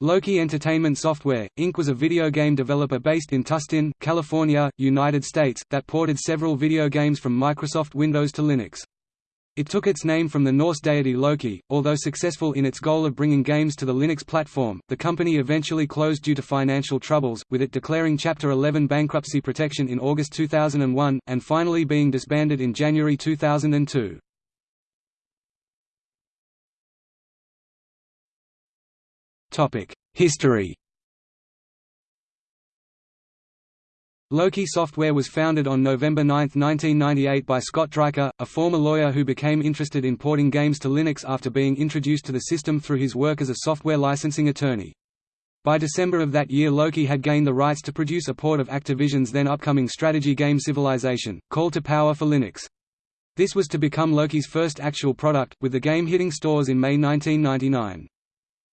Loki Entertainment Software, Inc. was a video game developer based in Tustin, California, United States, that ported several video games from Microsoft Windows to Linux. It took its name from the Norse deity Loki. Although successful in its goal of bringing games to the Linux platform, the company eventually closed due to financial troubles, with it declaring Chapter 11 bankruptcy protection in August 2001, and finally being disbanded in January 2002. History Loki Software was founded on November 9, 1998 by Scott Draeker, a former lawyer who became interested in porting games to Linux after being introduced to the system through his work as a software licensing attorney. By December of that year Loki had gained the rights to produce a port of Activision's then upcoming strategy game Civilization, Call to Power for Linux. This was to become Loki's first actual product, with the game hitting stores in May 1999.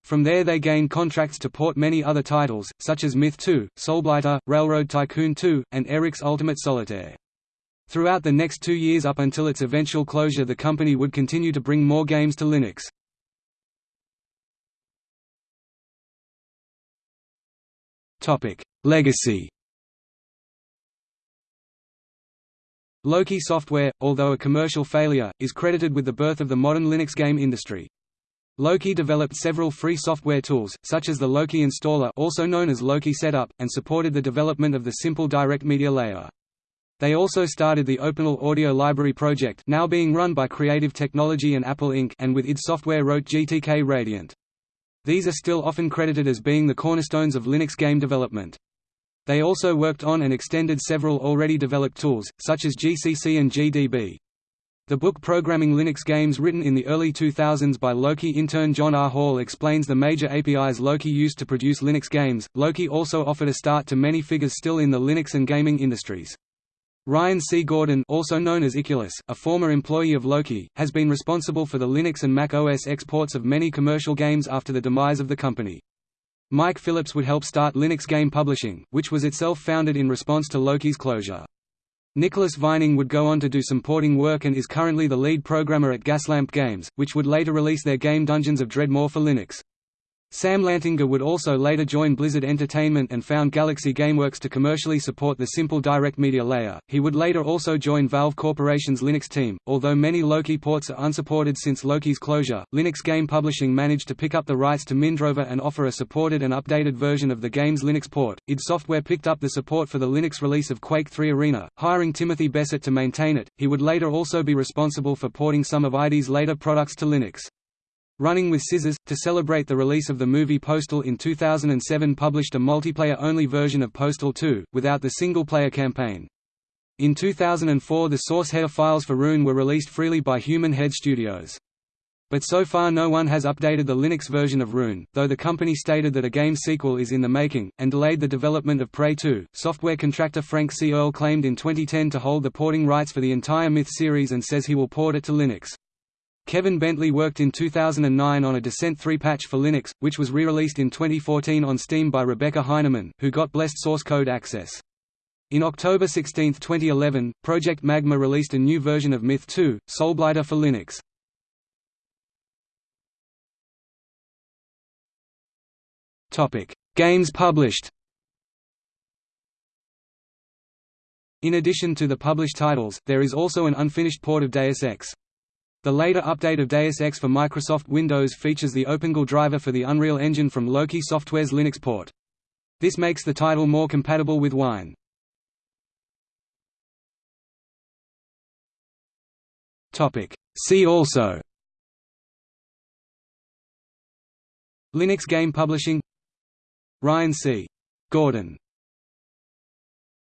From there they gained contracts to port many other titles, such as Myth 2, Soulblighter, Railroad Tycoon 2, and Eric's Ultimate Solitaire. Throughout the next two years up until its eventual closure the company would continue to bring more games to Linux. Legacy Loki Software, although a commercial failure, is credited with the birth of the modern Linux game industry. Loki developed several free software tools, such as the Loki Installer also known as Loki Setup, and supported the development of the simple direct media layer. They also started the OpenAL Audio Library project now being run by Creative Technology and Apple Inc. and with id Software wrote GTK Radiant. These are still often credited as being the cornerstones of Linux game development. They also worked on and extended several already developed tools, such as GCC and GDB. The book Programming Linux Games written in the early 2000s by Loki intern John R. Hall explains the major APIs Loki used to produce Linux games. Loki also offered a start to many figures still in the Linux and gaming industries. Ryan C. Gordon also known as Icculus, a former employee of Loki, has been responsible for the Linux and Mac OS exports of many commercial games after the demise of the company. Mike Phillips would help start Linux Game Publishing, which was itself founded in response to Loki's closure. Nicholas Vining would go on to do some porting work and is currently the lead programmer at Gaslamp Games, which would later release their game Dungeons of Dredmor for Linux. Sam Lantinga would also later join Blizzard Entertainment and found Galaxy Gameworks to commercially support the simple direct media layer. He would later also join Valve Corporation's Linux team. Although many Loki ports are unsupported since Loki's closure, Linux Game Publishing managed to pick up the rights to Mindrover and offer a supported and updated version of the game's Linux port. id Software picked up the support for the Linux release of Quake 3 Arena, hiring Timothee Besset to maintain it. He would later also be responsible for porting some of ID's later products to Linux. Running with Scissors, to celebrate the release of the movie Postal in 2007 published a multiplayer-only version of Postal 2, without the single-player campaign. In 2004 the source header files for Rune were released freely by Human Head Studios. But so far no one has updated the Linux version of Rune, though the company stated that a game sequel is in the making, and delayed the development of Prey 2. Software contractor Frank C. Earl claimed in 2010 to hold the porting rights for the entire Myth series and says he will port it to Linux. Kevin Bentley worked in 2009 on a Descent 3 patch for Linux, which was re-released in 2014 on Steam by Rebecca Heineman, who got blessed source code access. In October 16, 2011, Project Magma released a new version of Myth 2, Soulblighter for Linux. Games published In addition to the published titles, there is also an unfinished port of Deus Ex. The later update of Deus Ex for Microsoft Windows features the OpenGL driver for the Unreal Engine from Loki Software's Linux port. This makes the title more compatible with Wine. See also Linux game publishing Ryan C. Gordon